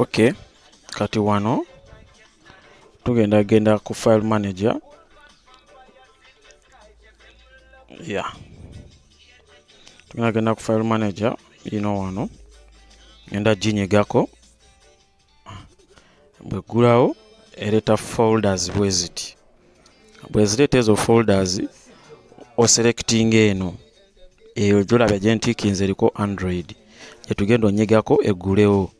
ok kati wano tugenda genda ku file manager. Ya. Tugenda genda ku file manager yino wano. Genda ginyigako bweggulawo ereeta folders bwe ziti. Bwe zireeta ezo folders oselectinga eno. Eyo gyolabya gyentiikinze eriko android. Gyetugenda onyigako eggulewo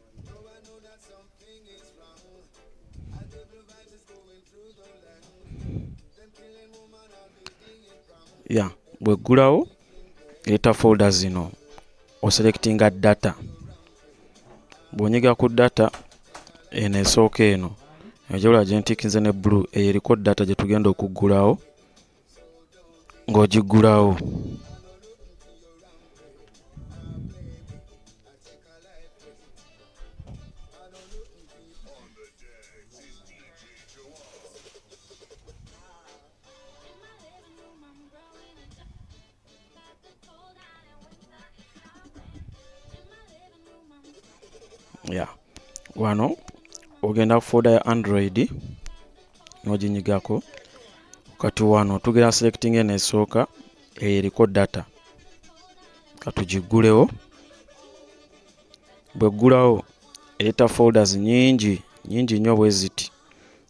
ya bweggulawo ereeta folder zino. Oselectinga data. Bw'onyiga ku data eno esooka eno egyola gyentiikinze ne blue eyo eriko data gye tugenda okuggulawo ng'ogiggulawo ya wano ogenda ku folder ya android n'oginyigako kati wano tugenda selecting eno esooka eyo eriko data. Katugiggulewo bweggulawo ereeta folders nyingi nyingi nnyo bwe ziti.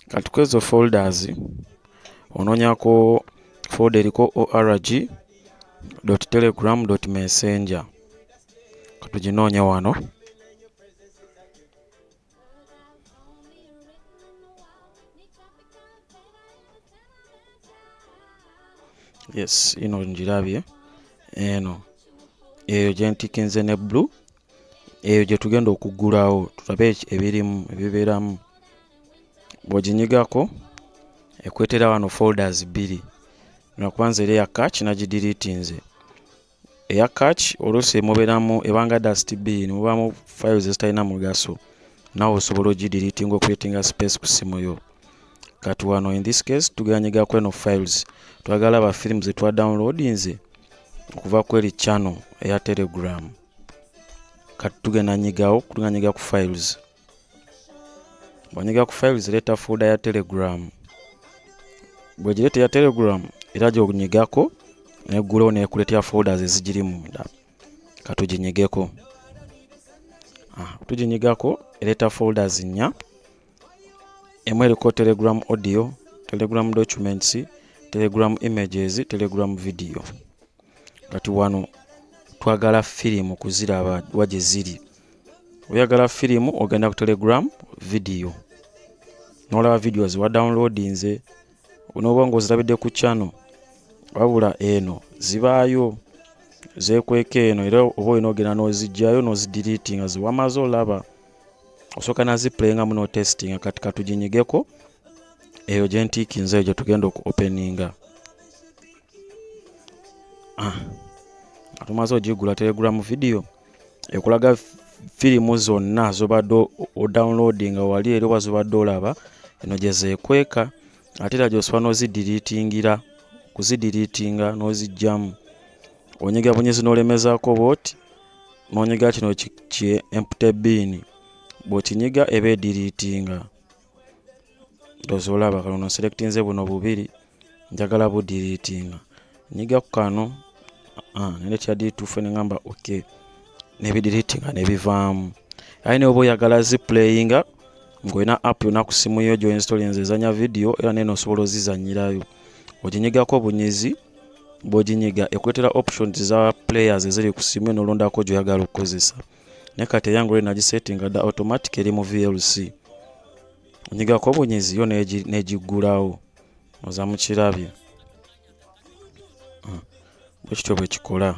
Kati kwezo folders onoonyako folder eriko org telegram messenger. Katuginoonye wano yes ino ngirabye. Eno. Eyo gyentikinze ne blue. Eyo gye tugenda okuggulawo tulabe ebirimu ebibeeramu. Bw'oginyigako ekwetera wano folders bbiri. Nakubanza eri eya catch nagidiriitinze eya catch oluusi mubeeramu ebanga dust bin mubaamu files ezitalina mugaso. Nawe osobola ogidiriitinga okwetinga space ku simu yo kati wano in this case tuganyigako eno files. Twagala ba firimu zetwa downloadinze okuva ku eri channel eya telegram. Kati tugenda nyigawo tuganyiga ku files. Bwanyiga ku files leeta folder ya telegram. Bwegireeta ya telegram era gyonyigako neggulawo nekuleetera folders ezigiri munda. Katuginyigeko ah, tuginyigako ereeta folders nnya emu eriko telegram audio telegram documents telegram images telegram video. Kati wano twagala firimu kuziraba wa gye ziri. Oyagala firimu ogenda ku telegram video. Nolaba videos wa downloadinze noba nga ozirabidde ku channel wabula eno zibaayo zekweka eno era oba olina ogenda n'ozijjayo n'ozidiriiti nga ziwamaze olaba osooka naziplayingamu notestinga kati katuginyigeko eyo gyentiikinze eyo gyetugenda oku openinga ah. tumaze ogigula telegram video ekulaga firimu zonna zobadde odownloadinga wali eri oba zobadde olaba eno gyezekweka ate era gyosobola n'ozidiriitingira kuzidiriitinga n'ozijjamu onyiga bunyezi n'olemezaako bwoti nonyiga kino ki empty bin bw'okinyiga eba ediriitinga. Ndowooza olaba kano selectinze buno bubiri njagala budiriitinga. Nyiga ku kano ah, nene kyadituufu neŋamba ok nebidiriitinga nebivaamu. Aye ne oba oyagala ziplayinga ng'olina app yonna ku simu yo gyoinstolinze ezanya video era nene osobola ozizanyirayo. Oginyigako bunyezi bw'oginyiga ekwetera options za players eziri ku simu yo nolondako gyoyagala okukozesa naye kati eyange oli nagisetinga dda automatic eri mu vlc onyigako bunyezi yo negiggulawo oza mukirabye bwekityo bwekikola